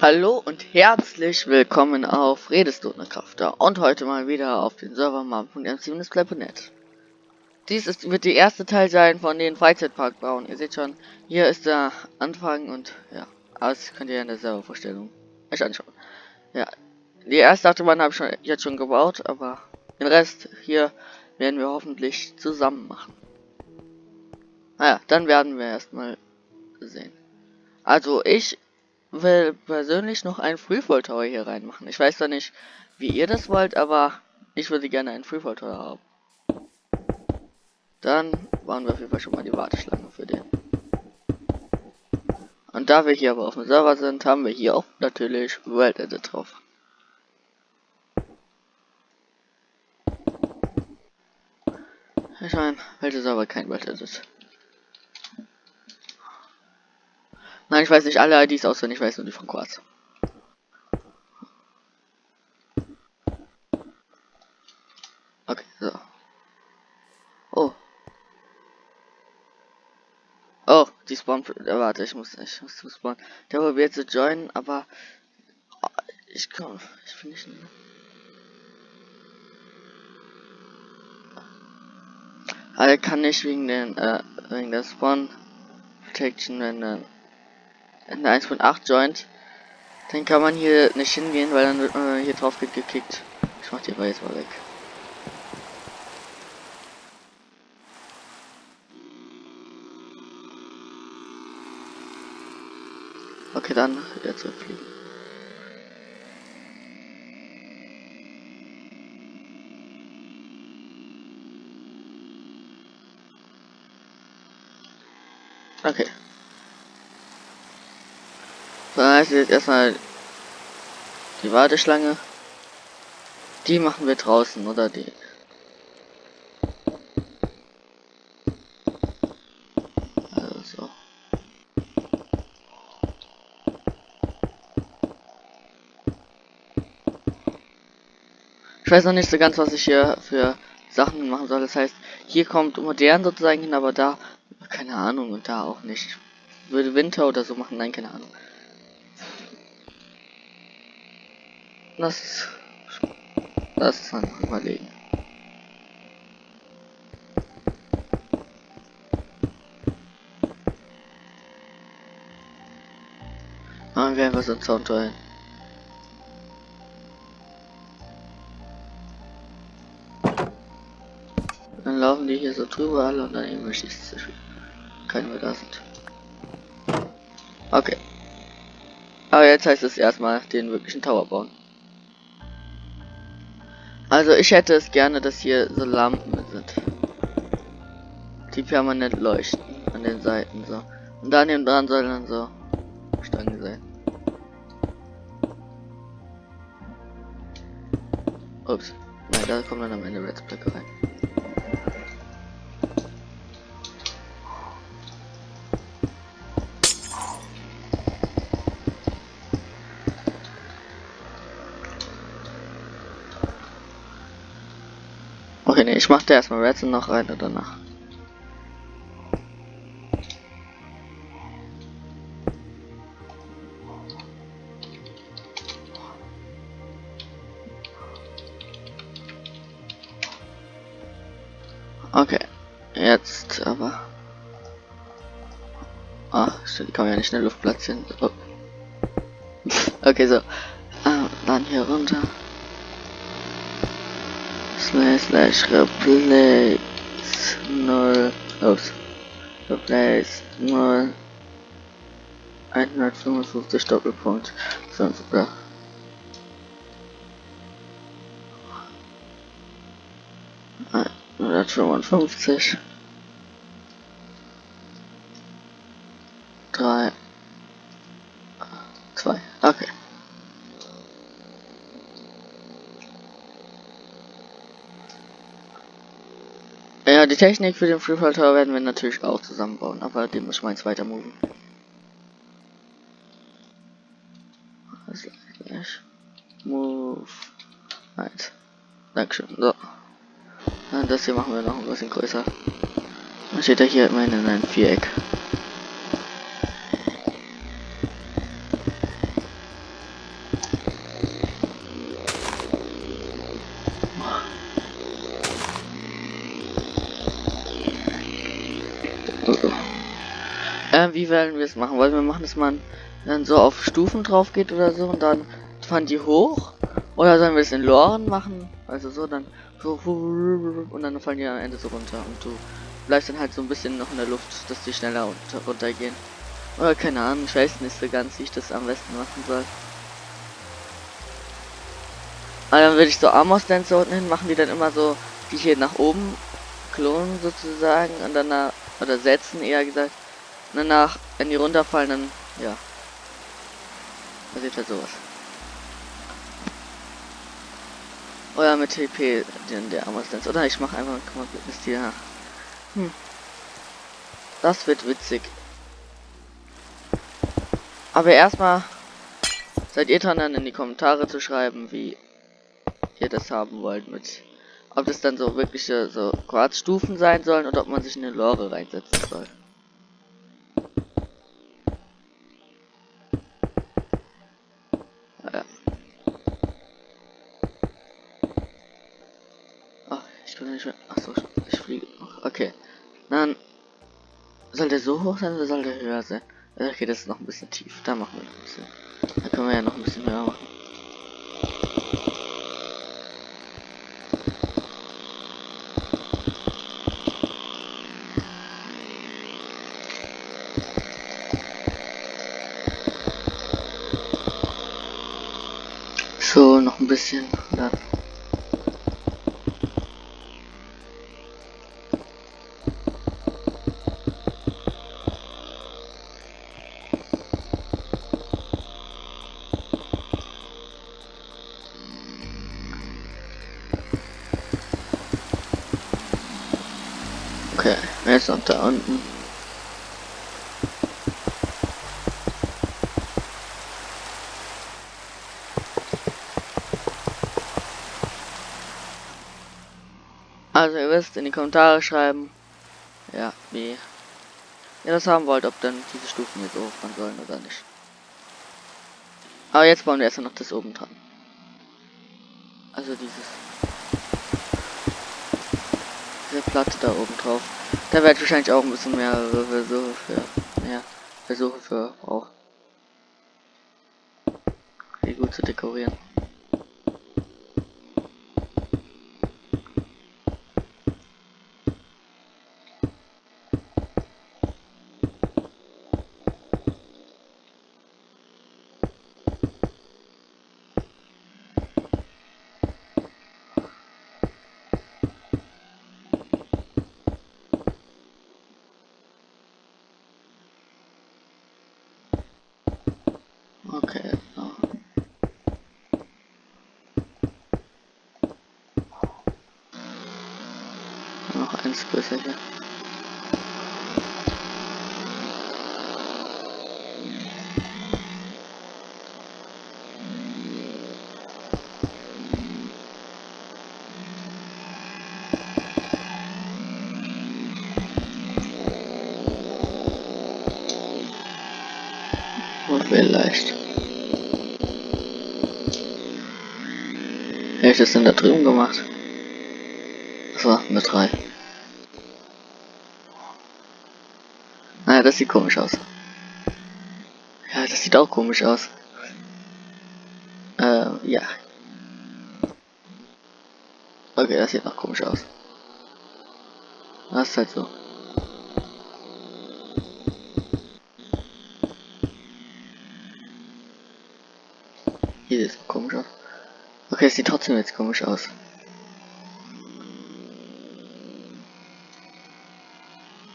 Hallo und herzlich willkommen auf Redestunde Krafter und heute mal wieder auf den Server map.m7display.net. Dies ist, wird die erste Teil sein von den Freizeitpark bauen. Ihr seht schon, hier ist der Anfang und ja, das könnt ihr in der Servervorstellung euch anschauen. Ja, die erste Achterbahn habe ich schon, jetzt schon gebaut, aber den Rest hier werden wir hoffentlich zusammen machen. Naja, dann werden wir erstmal sehen. Also ich will persönlich noch einen Freefall Tower hier reinmachen. Ich weiß zwar nicht, wie ihr das wollt, aber ich würde gerne einen Freefall Tower haben. Dann bauen wir auf jeden Fall schon mal die Warteschlange für den. Und da wir hier aber auf dem Server sind, haben wir hier auch natürlich World Edit drauf. Ich meine, welche Server kein World Edit? Nein, ich weiß nicht alle IDs auswendig, ich weiß nur die von Quarz. Okay, so. Oh. Oh, die spawn. Äh, warte, ich muss, ich muss zum Spawn. Der probiert zu joinen, aber oh, ich komm, ich bin nicht. Er kann nicht wegen den, äh, wegen der Spawn Protection, wenn dann in der 1.8 joint, dann kann man hier nicht hingehen, weil dann wird man hier drauf gekickt. Ich mach die aber jetzt mal weg. Okay, dann jetzt zurückfliegen. Okay. Dann heißt jetzt erstmal die Warteschlange. Die machen wir draußen, oder die? Also. Ich weiß noch nicht so ganz, was ich hier für Sachen machen soll. Das heißt, hier kommt modern sozusagen hin, aber da keine Ahnung und da auch nicht. Ich würde Winter oder so machen, nein, keine Ahnung. Lass lass es einfach überlegen. Machen wir einfach so einen Sound rein. Dann laufen die hier so drüber alle und dann irgendwann schießt es Keine mehr da sind. Okay. Aber jetzt heißt es erstmal den wirklichen Tower bauen. Also ich hätte es gerne, dass hier so Lampen sind. Die permanent leuchten an den Seiten so. Und daneben dran sollen dann so Stangen sein. Ups. Nein, da kommt dann am Ende Redsplicke rein. Ich mach da erstmal Redstone noch rein oder danach. Okay, jetzt aber. Ah, die kann ja nicht in der Luft platzieren. Oh. okay, so. Ah, dann hier runter slash slash replace 0 oops replace 0 155 Doppelpunkt 5 oder einhundertfünfundfünfzig drei zwei okay Ja, die Technik für den Freefall Tower werden wir natürlich auch zusammenbauen, aber den muss mal jetzt weiter moven. Move. Eins. Dankeschön. So. Und das hier machen wir noch ein bisschen größer. Dann steht er hier immerhin in einem Viereck. Äh, wie werden wir es machen? Wollen wir machen, dass man dann so auf Stufen drauf geht oder so und dann fahren die hoch? Oder sollen wir es in Loren machen? Also so, dann so und dann fallen die am Ende so runter und du bleibst dann halt so ein bisschen noch in der Luft, dass die schneller runter, runtergehen. Oder keine Ahnung, ich weiß nicht so ganz, wie ich das am besten machen soll. Aber dann würde ich so Amos Dance unten hin machen, die dann immer so, die hier nach oben klonen sozusagen und dann oder setzen eher gesagt. Und danach, wenn die runterfallen, dann, ja. Passiert halt sowas. Oder mit TP, den der Dance. Oder ich mache einfach ein komplettes Tier nach. Hm. Das wird witzig. Aber erstmal seid ihr dran, dann in die Kommentare zu schreiben, wie ihr das haben wollt mit ob das dann so wirkliche so Quarzstufen sein sollen oder ob man sich eine Lore reinsetzen soll. Ich fliege. Okay. Dann soll der so hoch sein oder soll der höher sein? Okay, das ist noch ein bisschen tief. Da machen wir noch ein bisschen. Da können wir ja noch ein bisschen höher machen. So, noch ein bisschen. Dann. Okay, jetzt noch da unten. Also ihr wisst, in die Kommentare schreiben, ja, wie ihr das haben wollt, ob dann diese Stufen so hochfahren sollen oder nicht. Aber jetzt bauen wir erst noch das oben dran. Also dieses diese Platte da oben drauf. Da werde ich wahrscheinlich auch ein bisschen mehr Versuche für mehr Versuche für brauchen. Die gut zu dekorieren. Okay. So. Noch eins größer hier. Und vielleicht. Wer hat das denn da drüben gemacht? So, eine 3. Naja, das sieht komisch aus. Ja, das sieht auch komisch aus. Äh, ja. Okay, das sieht noch komisch aus. Das ist halt so. Hier sieht es komisch aus. Okay, es sieht trotzdem jetzt komisch aus.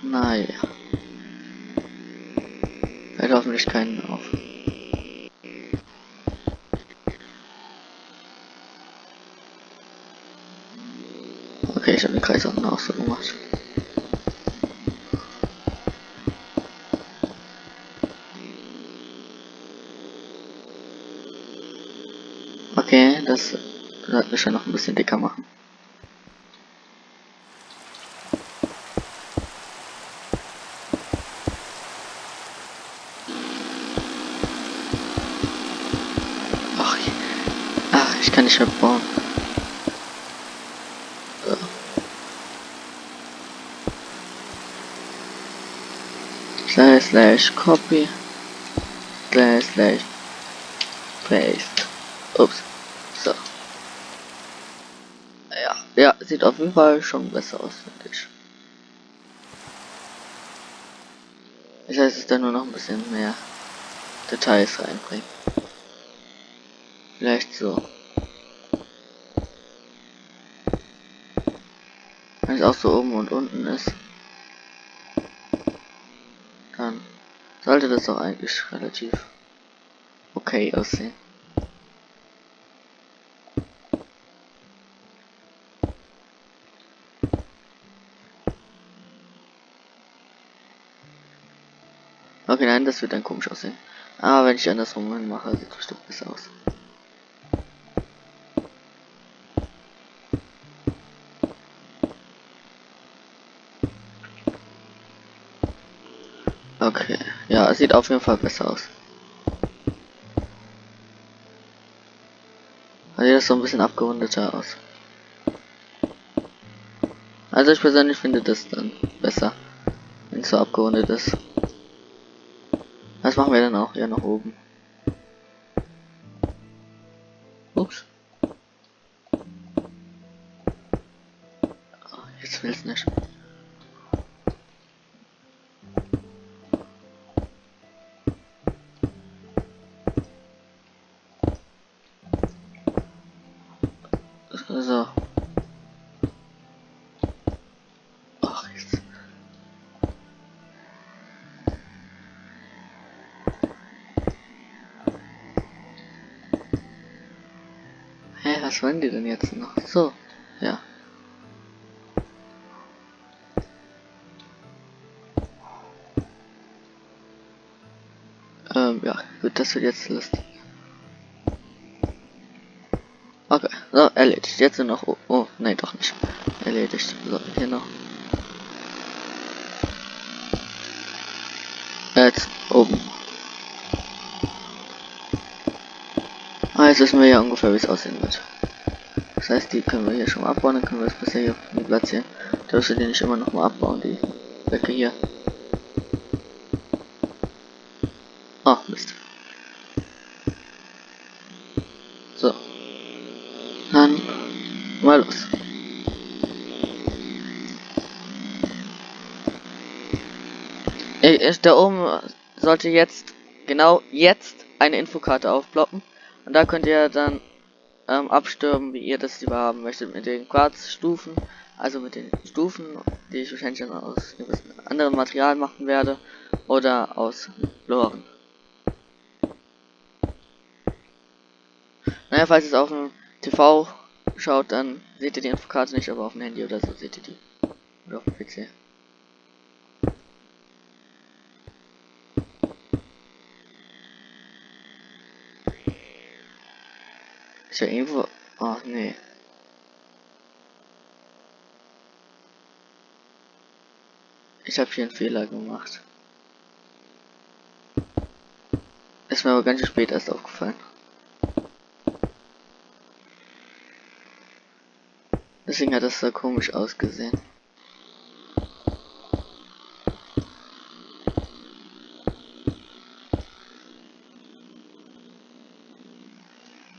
Naja. Fällt hoffentlich keinen auf. Okay, ich habe den Kreis auch so gemacht. Okay, das sollten wir schon noch ein bisschen dicker machen. Ach, ich, ach, ich kann nicht mehr bauen. Slash slash copy slash slash paste. Ups. So. Ja, ja, sieht auf jeden Fall schon besser aus, finde ich. Ich heißt, es dann nur noch ein bisschen mehr Details reinbringen. Vielleicht so. Wenn es auch so oben und unten ist, dann sollte das doch eigentlich relativ okay aussehen. Okay, nein, das wird dann komisch aussehen. Aber wenn ich andersrum mache, sieht es bestimmt besser aus. Okay, ja, es sieht auf jeden Fall besser aus. Also das so ein bisschen abgerundeter aus. Also ich persönlich finde das dann besser, wenn es so abgerundet ist. Das machen wir dann auch ja nach oben. Ups. Oh, jetzt will es nicht. Was wollen die denn jetzt noch? So, ja. Ähm, ja, gut, das wird jetzt lustig. Okay, so, erledigt. Jetzt noch. Oh, oh, nein, doch nicht. Erledigt. So, hier noch. Jetzt oben. Jetzt wissen wir ja ungefähr, wie es aussehen wird. Das heißt, die können wir hier schon mal abbauen, dann können wir das besser hier platzieren. Darfst du die nicht immer noch mal abbauen, die Blöcke hier. Oh, Mist. So. Dann mal los. Ich, da oben sollte jetzt, genau jetzt, eine Infokarte aufploppen. Und da könnt ihr dann ähm, abstimmen, wie ihr das lieber haben möchtet. Mit den Quarzstufen, also mit den Stufen, die ich wahrscheinlich dann aus anderem Material machen werde. Oder aus Loren. Naja, falls es auf dem TV schaut, dann seht ihr die Infokarte nicht, aber auf dem Handy oder so seht ihr die. Oder auf dem PC. Ja irgendwo. Ach nee. Ich habe hier einen Fehler gemacht. Ist mir aber ganz spät erst aufgefallen. Deswegen hat das so komisch ausgesehen.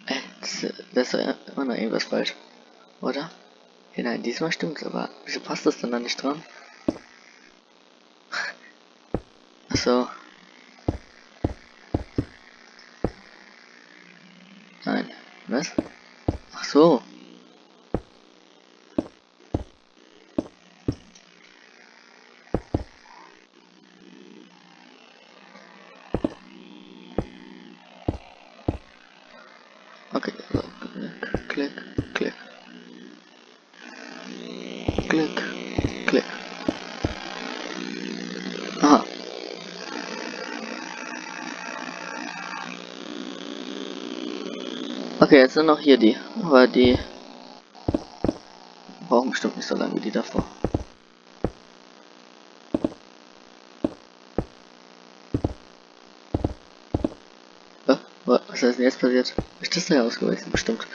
Äh, das, das immer noch irgendwas falsch. Oder? Ja, nein, diesmal stimmt's, aber wieso passt das denn da nicht dran? Achso. Nein. Was? Ach so. Okay, so, klick, klick. Klick, klick. Aha. Okay, jetzt sind noch hier die, aber die brauchen bestimmt nicht so lange wie die davor. Äh, Was ist denn jetzt passiert? Ist das da ausgewechselt? Bestimmt.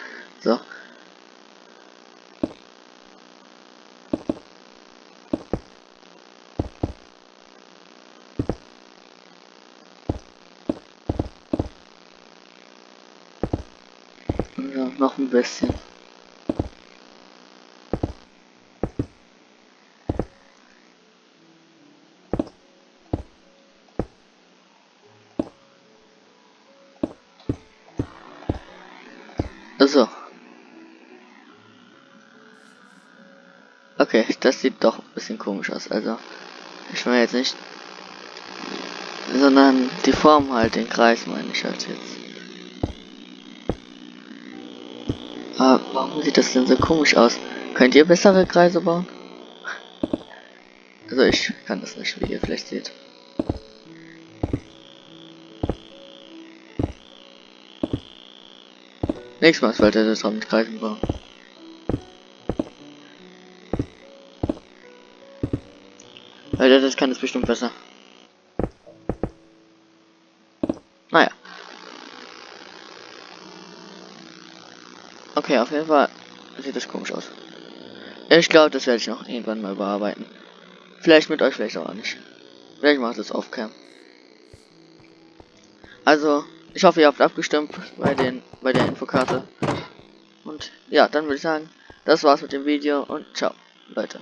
Noch ein bisschen. So. Okay, das sieht doch ein bisschen komisch aus. Also, ich meine jetzt nicht, sondern die Form halt, den Kreis meine ich halt jetzt. Warum sieht das denn so komisch aus? Könnt ihr bessere Kreise bauen? Also ich kann das nicht, wie ihr vielleicht seht. Nächstes Mal sollte das auch mit Kreisen bauen. Weil das kann es bestimmt besser. Naja. Okay, auf jeden Fall sieht das komisch aus. Ich glaube, das werde ich noch irgendwann mal bearbeiten. Vielleicht mit euch, vielleicht auch nicht. Vielleicht macht es auf Cam. Also, ich hoffe, ihr habt abgestimmt bei den bei der Infokarte. Und ja, dann würde ich sagen, das war's mit dem Video und ciao, Leute.